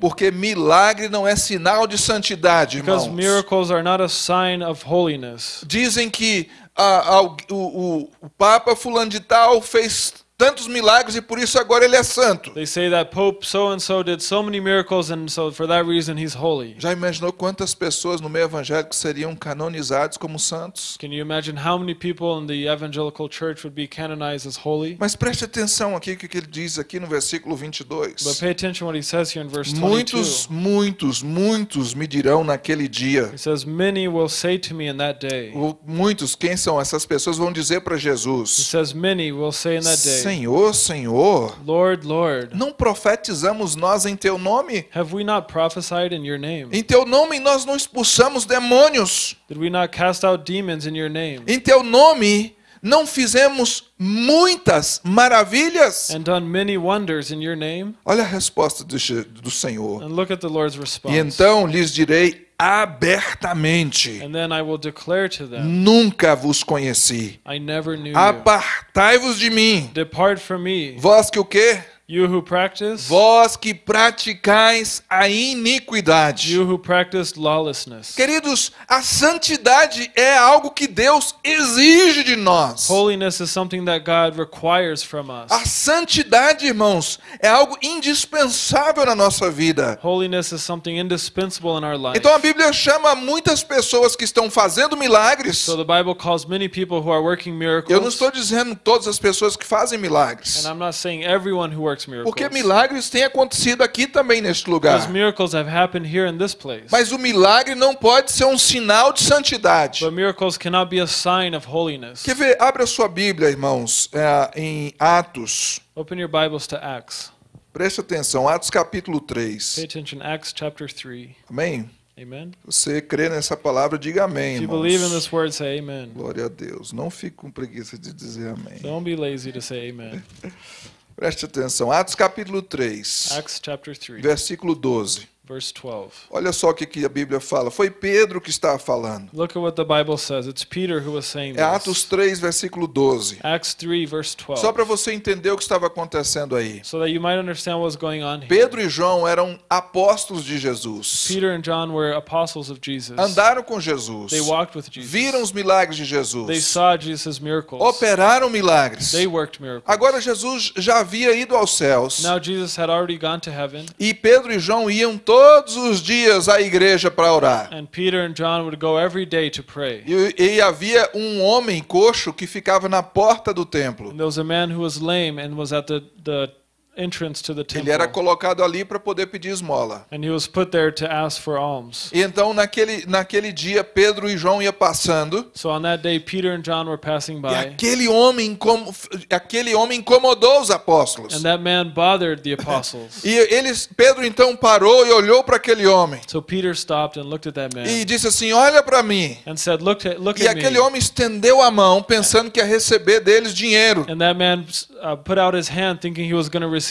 Porque milagre não é sinal de santidade, Because irmãos. miracles are not a sign of holiness. Dizem que ah, o, o- o Papa fulano de tal fez tantos milagres e por isso agora ele é santo. They say that Pope so and so did so many miracles, and so for that reason he's holy. Já imaginou quantas pessoas no meio evangélico seriam canonizados como santos? Can you imagine how many people in the evangelical church would be canonized as holy? Mas preste atenção aqui o que ele diz aqui no versículo But 22. pay attention what he says here in verse 22. Muitos, muitos, muitos me dirão naquele dia. He says, Many will say to me in that day. Muitos, quem são essas pessoas, vão dizer para He Jesus: says, Many will say in that day, Senhor, Senhor, Lord, Lord, não profetizamos nós em teu nome? have we not prophesied in your name? Em teu nome nós não expulsamos demônios. Did we not cast out demons in your name? Em teu nome não fizemos muitas maravilhas. And done many wonders in your name? Olha a resposta do, do Senhor. And look at the Lord's response. E então lhes direi abertamente: And then I will declare to them, Nunca vos conheci. I never knew you. Apartai-vos de mim. Depart from me, Vós que o quê? You who practice, Vós que praticais a iniquidade. you who practice lawlessness. Queridos, a santidade é algo que Deus exige de nós. Holiness is something that God requires from us. A santidade, irmãos, é algo indispensável na nossa vida. Holiness is something indispensable in our life. Então a Bíblia chama muitas pessoas que estão fazendo milagres. So the Bible calls many people who are working Eu não miracles. estou dizendo todas as pessoas que fazem milagres. And I'm not saying everyone who works miracles. Porque milagres têm acontecido aqui também neste lugar. Because miracles have happened here in this place. Mas o milagre não pode ser um sinal de santidade. But miracles cannot be a sign of holiness. Quer ver? Abre a sua Bíblia, irmãos, é, em Atos. Open your Bibles to Acts. Preste atenção, Atos capítulo Pay 3. attention. Acts chapter 3. Amém? Amen. Você crê nessa palavra, diga amém, If you believe in irmãos. this word, say amen. Glória a Deus. Não fique com preguiça de dizer amém. Don't be lazy to say amen. Preste atenção. Atos capítulo 3, Acts chapter 3, versículo 12. Verse 12. Olha só o que, que a Bíblia fala. Foi Pedro que estava falando. Look at what the Bible says. It's Peter who was saying É Atos this. 3, versículo 12. Acts 3, verse 12. Só para você entender o que estava acontecendo aí. So that you might understand what's going on here. Pedro e João eram apóstolos de Jesus. Peter and John were apostles of Jesus. Andaram com Jesus. They walked with Jesus. Viram os milagres de They Jesus. saw Jesus' miracles. Operaram milagres. They worked miracles. Agora Jesus já havia ido aos céus. Now Jesus had already gone to heaven, E Pedro e João iam todos os dias à igreja para orar. and Peter and John would go every day to pray. E, e havia um homem coxo que ficava na porta do templo. And there was a man who was lame and was at the, the entrance to the Ele era temple. colocado ali para poder pedir esmola. And he was put there to ask for alms. E então naquele, naquele dia Pedro e João iam passando So on that day, Peter and John were passing e by, aquele homem, incomo- aquele homem incomodou os apóstolos. and that man bothered the apostles. E eles, Pedro então parou e olhou para aquele homem So Peter stopped and looked at that e man disse assim: Olha para mim. and said, Look, at look E at me. aquele homem estendeu a mão pensando que ia receber deles dinheiro. And that man uh, put out his hand thinking he was going to receive.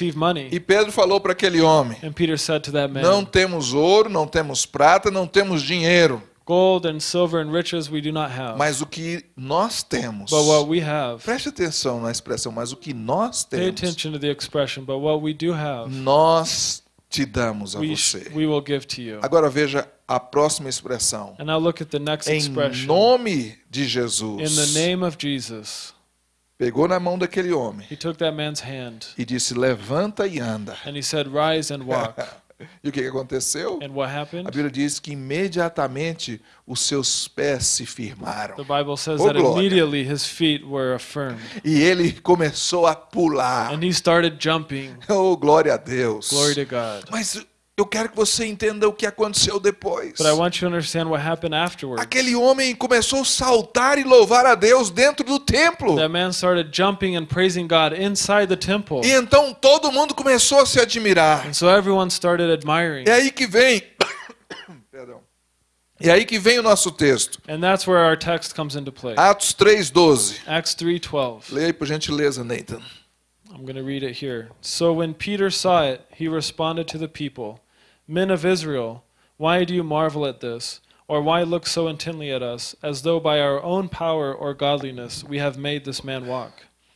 E Pedro falou para aquele homem: And Peter said to that man, Não temos ouro, não temos prata, não temos dinheiro, Gold and silver and riches we do not have. mas o que nós temos. But what we have, Preste atenção na expressão, mas o que nós pay temos, attention to the expression, but what we do have, nós te damos a we, você. we will give to you. Agora veja a próxima expressão. And now look at the next Em expression. nome de In Jesus. the name of Jesus, Pegou na mão daquele homem he took that man's hand e disse: Levanta e anda. and he said, Rise and walk. E o que aconteceu? And what A happened? Bíblia diz que imediatamente os seus pés se firmaram. The Bible says Oh, that immediately his feet were affirmed. E ele começou a pular. And he started jumping. Oh, glória a Deus. Glory to God. Mas eu quero que você entenda o que aconteceu depois. But I want you to understand what happened afterwards. Aquele homem começou a saltar e louvar a Deus dentro do templo. That man started jumping and praising God inside the temple. E então todo mundo começou a se admirar. And so everyone started admiring. É aí que vem. Perdão. É aí que vem o nosso texto. And that's where our text comes into play. Atos 3:12. Acts 3:12. Leia aí por gentileza, Nathan. I'm going to read it here. So when Peter saw it, he responded to the people, "Men of Israel, why do you marvel at this? Or why look so intently at us, as though by our own power or godliness we have made this man walk?"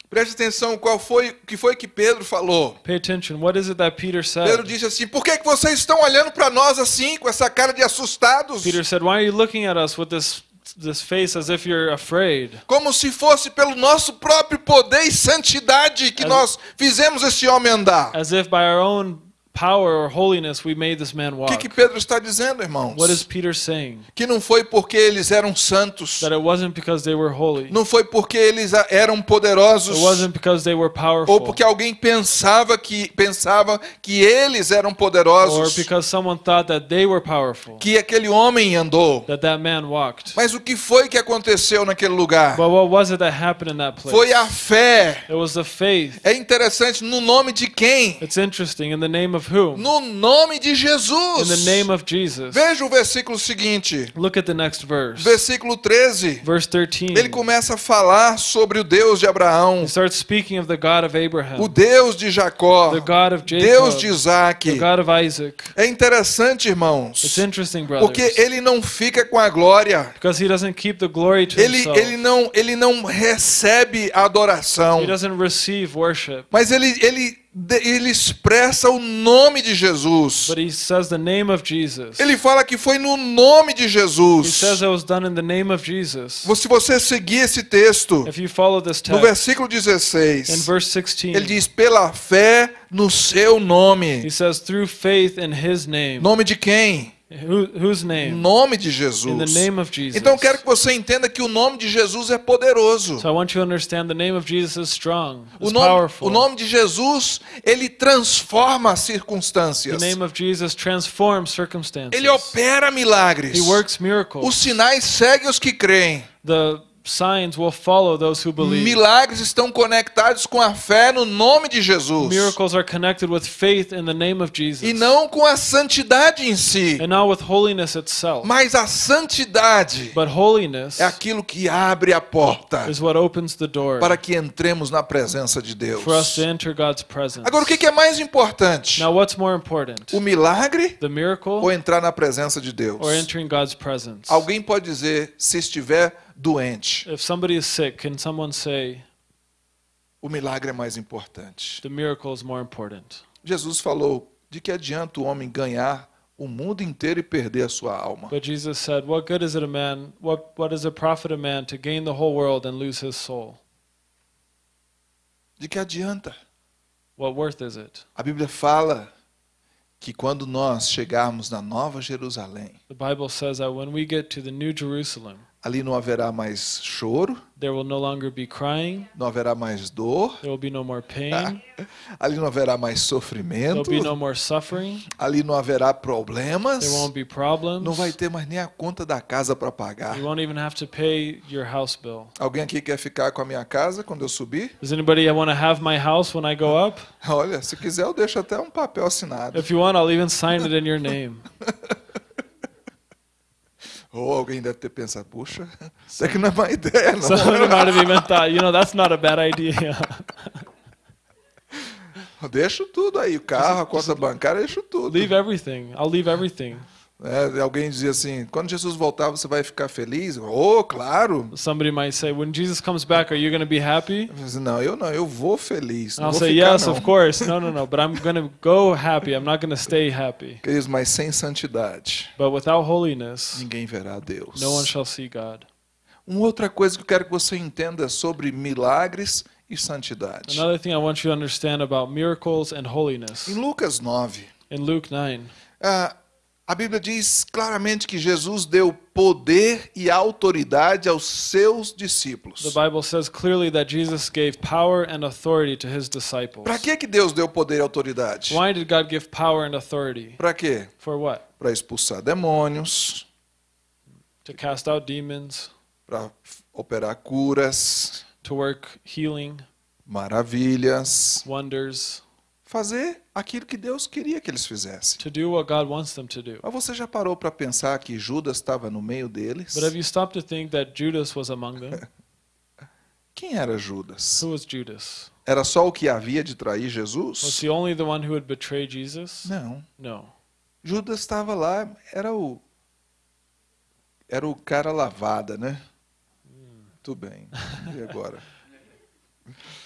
Preste atenção, qual foi o que foi que Pedro falou? Pay attention. What is it that Peter Pedro said? disse assim: "Por que que vocês estão olhando para nós assim com essa cara de assustados?" Peter said, "Why are you looking at us with this this face as if you're afraid, Como se fosse pelo nosso próprio poder e santidade que As- nós fizemos esse homem andar. as if by our own power or holiness we made this man O walk. que, que Pedro está dizendo, irmãos? What is Peter saying? Que não foi porque eles eram santos, That it wasn't because they were holy. não foi porque eles eram poderosos, It wasn't because they were ou powerful. porque alguém pensava que pensava que eles eram Or poderosos, because someone thought that they were powerful. que aquele homem andou. That that man walked. Mas o que foi que aconteceu naquele lugar? But what was it that happened in that place? Foi a fé. It was the faith. É interessante, no nome de quem? It's interesting. In the name of whom? No nome de In Jesus. the name of Jesus. Veja o versículo seguinte, Look at the next verse. versículo 13. Verse 13. Ele começa a falar sobre o Deus de Abraão, He starts speaking of the God of o Abraham, Deus de Jacó, the God of Deus de Jacob, Isaac. the God of Isaac. É interessante, It's irmãos, interesting, brothers. porque ele não fica com a glória. Because he doesn't keep the glory to Ele, himself. ele, não, ele não recebe a adoração, He doesn't receive worship. mas ele, ele, ele expressa o nome de Jesus. But he says the name of Jesus. Ele fala que foi no nome de He Jesus. says it was done in the name of Jesus. Se você seguir esse texto, If you follow this no text, versículo in 16, verse 16, ele diz: pela fé no seu nome. he says, through faith in his name. Nome de quem? Who, whose name? Nome de In the Jesus. name of Jesus. Então quero que você entenda que o nome de Jesus é poderoso. So I want you to understand the name of Jesus is strong. O nome, powerful. o nome de Jesus, ele transforma as the circunstâncias. name of Jesus transforms circumstances. Ele opera milagres. He works miracles. Os sinais seguem os que creem. the signs will follow those who believe. Milagres estão conectados com a fé no nome de Jesus. Miracles are connected with faith in the name of Jesus. E não com a santidade em si. and not with holiness itself. Mas a santidade but holiness é aquilo que abre a porta is what opens the door para que entremos na presença de Deus. for us to enter God's presence. Agora, o que é mais importante? now, what's more important? O milagre The miracle ou entrar na presença de Deus? or entering God's presence? Alguém pode dizer, se estiver doente, If somebody is sick, can someone say o milagre é mais importante. the miracle is more important? Jesus falou: de que adianta o homem ganhar o mundo inteiro e perder a sua alma? But Jesus said, "What good is it a man? What what does it profit a man to gain the whole world and lose his soul? De que adianta? What worth is it?" A Bíblia fala que quando nós chegarmos na Nova Jerusalém, The Bible says that when we get to the New Jerusalem, ali não haverá mais choro, there will no longer be crying, não haverá mais dor, there will be no more pain, ali não haverá mais there sofrimento, will be no more suffering, ali não haverá problemas, there won't be problems. não vai ter mais nem a conta da casa para pagar. You won't even have to pay your house bill. Alguém aqui quer ficar com a minha casa quando eu subir? Does anybody want to have my house when I go up? Olha, se quiser eu deixo até um papel assinado. If you want, I'll even sign it in your name. Ou alguém deve ter pensado, puxa, isso aqui não é má ideia, não. Somebody might have even thought, you know, that's not a bad idea. Deixo tudo aí, o carro, a conta bancária, deixo tudo. leave everything. I'll leave everything. É, alguém dizia assim, quando Jesus voltar você vai ficar feliz? Oh, claro. Somebody might say, when Jesus comes back, are you going to be happy? Eu disse, não, eu não, eu vou feliz. Não I'll vou say, ficar, yes, não. of course. No, no, no. But I'm going to go happy. I'm not going to stay happy. Queridos, mas sem santidade, But without holiness, ninguém verá Deus. no one shall see God. Uma outra coisa que eu quero que você entenda sobre milagres e santidade. Another thing I want you to understand about miracles and holiness. Em Lucas 9, In Luke 9, ah, a Bíblia diz claramente que Jesus deu poder e autoridade aos seus discípulos. the Bible says clearly that Jesus gave power and authority to his disciples. Para que que Deus deu poder e autoridade? Why did God give power and authority? Para quê? For what? Para expulsar demônios, To cast out demons, para operar curas, to work healing, maravilhas, wonders, fazer aquilo que Deus queria que eles fizessem. to do what God wants them to do. Mas você já parou para pensar que Judas estava no meio deles? But have you stopped to think that Judas was among them? Quem era Judas? Who was Judas? Era só o que havia de trair Was Jesus? he only the one who would betray Jesus? Não. No. Judas estava lá, era o era o cara lavada, né? Tudo bem. E agora?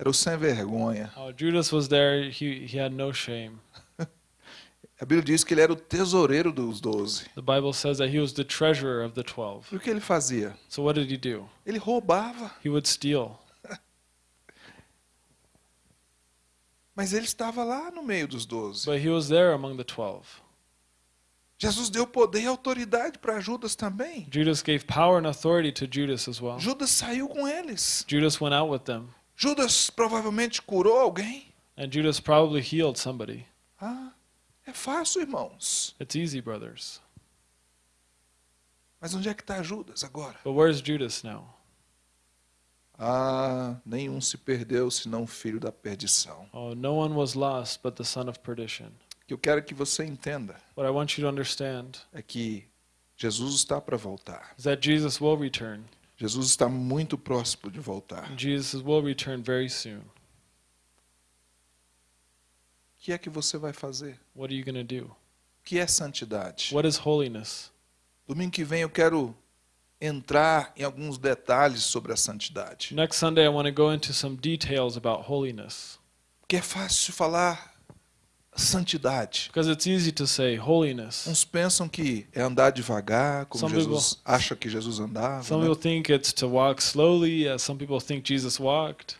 Era o sem vergonha. Oh, Judas was there. He, he had no shame. A Bíblia diz que ele era o tesoureiro dos doze. The Bible says that he was the treasurer of the twelve. E o que ele fazia? So what did he do? Ele roubava, He would steal. mas ele estava lá no meio dos doze. But he was there among the twelve. Jesus deu poder e autoridade para Judas também. Judas gave power and authority to Judas as well. Judas saiu com eles. Judas went out with them, Judas provavelmente curou alguém. and Judas probably healed somebody. Ah, é fácil, irmãos. It's easy, brothers. Mas onde é que está Judas agora? But where's Judas now? Ah, nenhum se perdeu senão o filho da perdição. Oh, no one was lost but the son of perdition. O que eu quero que você entenda What I want you to understand é que Jesus está para voltar. is that Jesus will return. Jesus está muito próximo de voltar. Jesus will return very soon. O que é que você vai fazer? What are you going to do? O que é santidade? What is holiness? Domingo que vem eu quero entrar em alguns detalhes sobre a santidade. Next Sunday, I want to go into some details about holiness. Porque é fácil falar santidade. Because it's easy to say holiness. Uns pensam que é andar devagar, como Some Jesus acha que Jesus andava. Some né? people think it's to walk slowly, as some people think Jesus walked.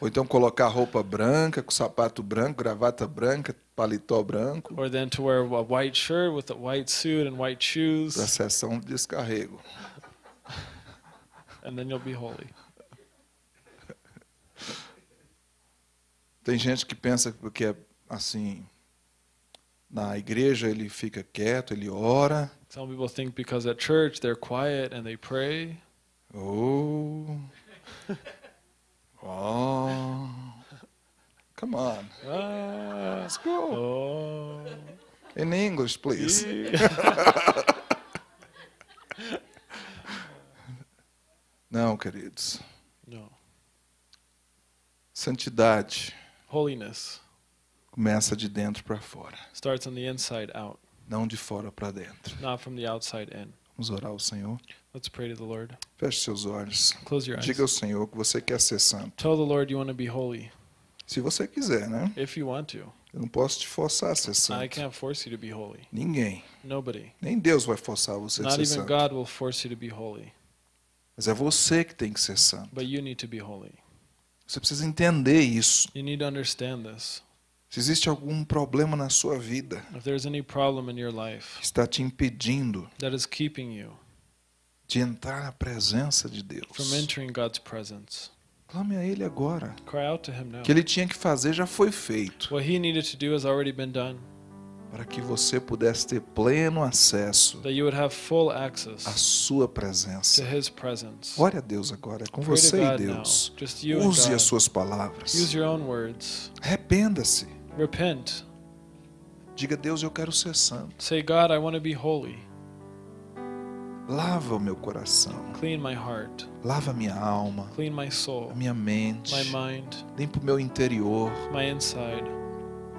Ou então colocar roupa branca, com sapato branco, gravata branca, paletó branco, Or then to wear a white shirt with a white suit and white shoes, para sessão de descarrego. and then you'll be holy. Tem gente que pensa que é assim, na igreja ele fica quieto, ele ora. Some people think because at church they're quiet and they pray. Oh. Oh. Come on. Ah, Let's go. oh. In English, please. Não, queridos. no. Santidade Holiness começa de dentro para fora, starts on the inside out, não de fora para dentro. not from the outside in. Vamos orar ao Senhor. Let's pray to the Lord. Feche seus olhos. Close your eyes. Diga ao Senhor que você quer ser santo. Tell the Lord you want to be holy, Se você quiser, né? if you want to. Eu não posso te forçar a ser I santo. can't force you to be holy. Ninguém. Nobody. Nem Deus vai forçar você a Not ser even santo. God will force you to be holy, Mas é você que tem que ser santo. but you need to be holy. Você precisa entender isso. You need to understand this. Se existe algum problema na sua vida If there's any problem in your life que está te impedindo de entrar na presença de Deus, clame a Ele agora. O que Ele tinha que fazer já foi feito, para que você pudesse ter pleno acesso à sua presença. Ore a Deus agora, é com Pray você e Deus. Use as suas palavras. Arrependa-se. Repent. Diga, Deus, eu quero ser santo. Say, God, I want to be holy. Lava o meu coração. Clean my heart. Lava a minha alma, Clean my soul, a minha mente. my mind, Limpa o meu interior. my inside.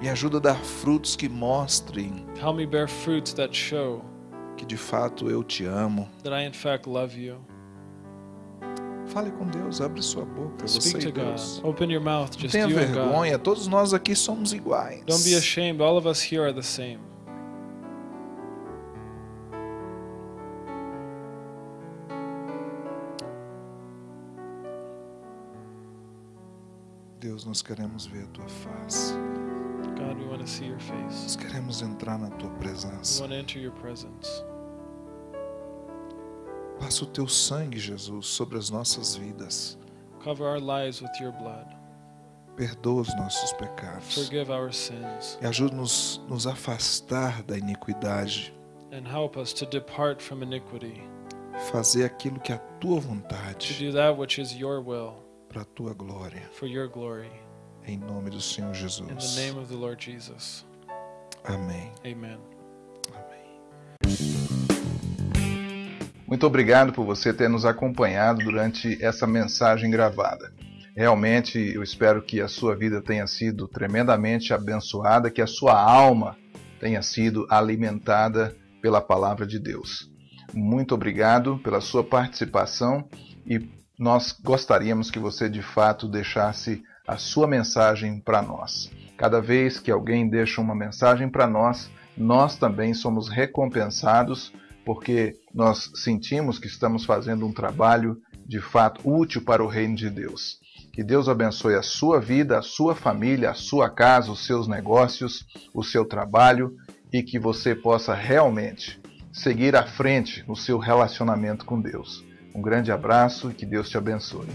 Me ajuda a dar frutos que mostrem Help me bear fruits that show que de fato eu te amo. that I, in fact, love you. Fale com Deus, abre sua boca, você Speak e to God. Deus. Open your mouth, just tenha you vergonha, todos nós aqui somos iguais. Don't be ashamed. All of us here are the same. Deus, nós queremos ver a tua face. God, we want to see your face. Nós queremos entrar na tua We presença. want to enter your presence. Passa o teu sangue, Jesus, sobre as nossas vidas. Cover our lives with your blood. Perdoa os nossos pecados. Forgive our sins E ajuda-nos nos afastar da iniquidade. and help us to depart from iniquity, Fazer aquilo que é a tua to vontade, do that which is your will para a tua glória. for your glory. Em nome do Senhor In the Jesus. name of the Lord Jesus. Amém. Amen. Amém. Muito obrigado por você ter nos acompanhado durante essa mensagem gravada. Realmente eu espero que a sua vida tenha sido tremendamente abençoada, que a sua alma tenha sido alimentada pela palavra de Deus. Muito obrigado pela sua participação e nós gostaríamos que você de fato deixasse a sua mensagem para nós. Cada vez que alguém deixa uma mensagem para nós, nós também somos recompensados porque nós sentimos que estamos fazendo um trabalho de fato útil para o reino de Deus. Que Deus abençoe a sua vida, a sua família, a sua casa, os seus negócios, o seu trabalho e que você possa realmente seguir à frente no seu relacionamento com Deus. Um grande abraço e que Deus te abençoe.